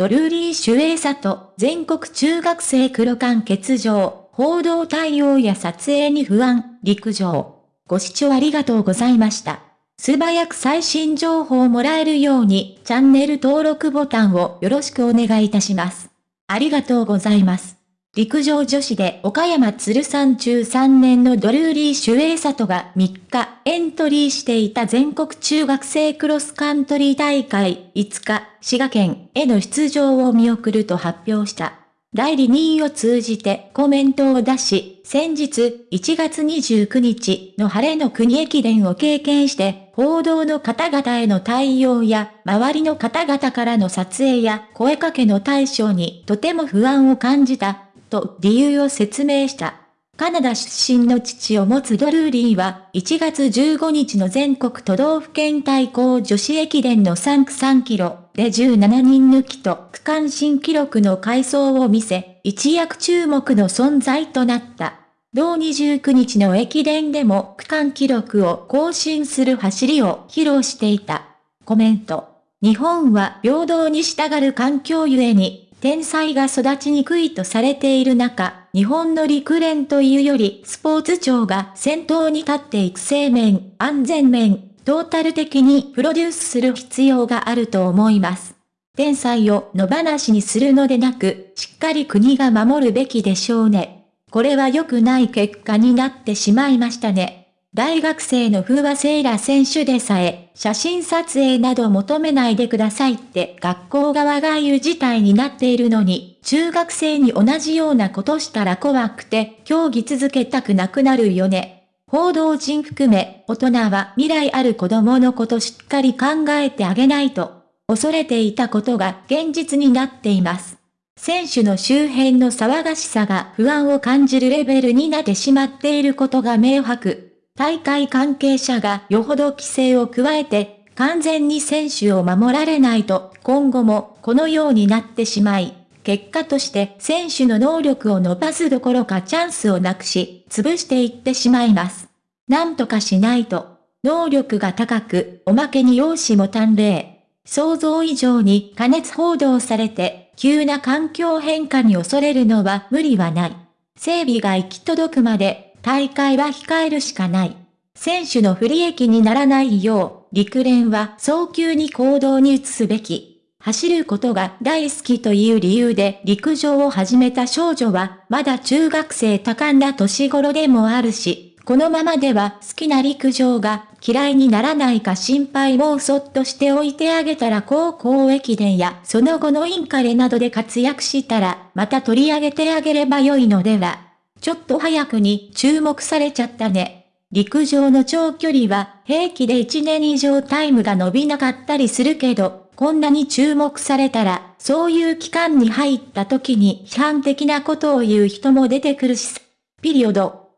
ドルーリー・守衛里全国中学生黒缶欠場、報道対応や撮影に不安、陸上。ご視聴ありがとうございました。素早く最新情報をもらえるように、チャンネル登録ボタンをよろしくお願いいたします。ありがとうございます。陸上女子で岡山鶴山中3年のドルーリー・シュエイサトが3日エントリーしていた全国中学生クロスカントリー大会5日、滋賀県への出場を見送ると発表した。代理人を通じてコメントを出し、先日1月29日の晴れの国駅伝を経験して、報道の方々への対応や、周りの方々からの撮影や声かけの対象にとても不安を感じた、と理由を説明した。カナダ出身の父を持つドルーリーは、1月15日の全国都道府県対抗女子駅伝の3区3キロで17人抜きと区間新記録の回走を見せ、一躍注目の存在となった。同29日の駅伝でも区間記録を更新する走りを披露していた。コメント。日本は平等に従う環境ゆえに、天才が育ちにくいとされている中、日本の陸連というよりスポーツ庁が先頭に立って育成面、安全面、トータル的にプロデュースする必要があると思います。天才を野放しにするのでなく、しっかり国が守るべきでしょうね。これは良くない結果になってしまいましたね。大学生の風和セイラ選手でさえ、写真撮影など求めないでくださいって学校側が言う事態になっているのに、中学生に同じようなことしたら怖くて、競技続けたくなくなるよね。報道陣含め、大人は未来ある子供のことしっかり考えてあげないと、恐れていたことが現実になっています。選手の周辺の騒がしさが不安を感じるレベルになってしまっていることが明白。大会関係者がよほど規制を加えて、完全に選手を守られないと、今後もこのようになってしまい、結果として選手の能力を伸ばすどころかチャンスをなくし、潰していってしまいます。なんとかしないと、能力が高く、おまけに容姿も端麗。想像以上に加熱報道されて、急な環境変化に恐れるのは無理はない。整備が行き届くまで大会は控えるしかない。選手の不利益にならないよう、陸連は早急に行動に移すべき。走ることが大好きという理由で陸上を始めた少女は、まだ中学生多感な年頃でもあるし、このままでは好きな陸上が嫌いにならないか心配もそっとしておいてあげたら高校駅伝やその後のインカレなどで活躍したらまた取り上げてあげればよいのでは。ちょっと早くに注目されちゃったね。陸上の長距離は平気で1年以上タイムが伸びなかったりするけど、こんなに注目されたら、そういう期間に入った時に批判的なことを言う人も出てくるし、ピリオド。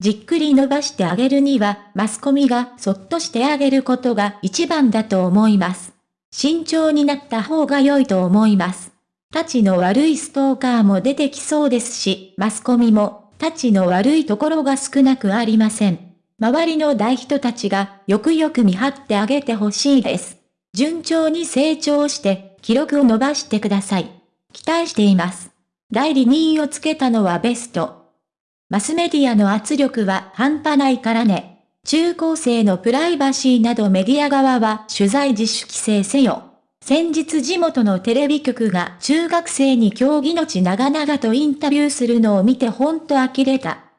じっくり伸ばしてあげるには、マスコミがそっとしてあげることが一番だと思います。慎重になった方が良いと思います。たちの悪いストーカーも出てきそうですし、マスコミも、たちの悪いところが少なくありません。周りの大人たちがよくよく見張ってあげてほしいです。順調に成長して、記録を伸ばしてください。期待しています。代理人をつけたのはベスト。マスメディアの圧力は半端ないからね。中高生のプライバシーなどメディア側は取材自主規制せよ。先日地元のテレビ局が中学生に競技の地長々とインタビューするのを見てほんと呆れた。